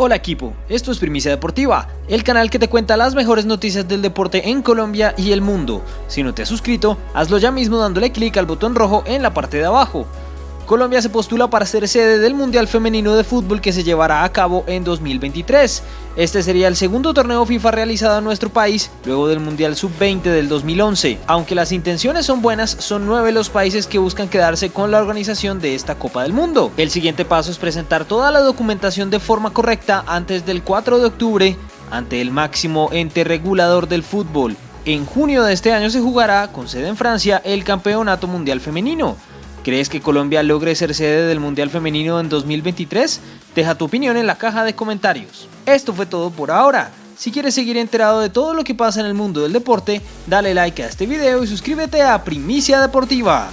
Hola equipo, esto es Primicia Deportiva, el canal que te cuenta las mejores noticias del deporte en Colombia y el mundo. Si no te has suscrito, hazlo ya mismo dándole clic al botón rojo en la parte de abajo. Colombia se postula para ser sede del Mundial Femenino de Fútbol que se llevará a cabo en 2023. Este sería el segundo torneo FIFA realizado en nuestro país, luego del Mundial Sub-20 del 2011. Aunque las intenciones son buenas, son nueve los países que buscan quedarse con la organización de esta Copa del Mundo. El siguiente paso es presentar toda la documentación de forma correcta antes del 4 de octubre ante el máximo ente regulador del fútbol. En junio de este año se jugará, con sede en Francia, el Campeonato Mundial Femenino. ¿Crees que Colombia logre ser sede del Mundial Femenino en 2023? Deja tu opinión en la caja de comentarios. Esto fue todo por ahora. Si quieres seguir enterado de todo lo que pasa en el mundo del deporte, dale like a este video y suscríbete a Primicia Deportiva.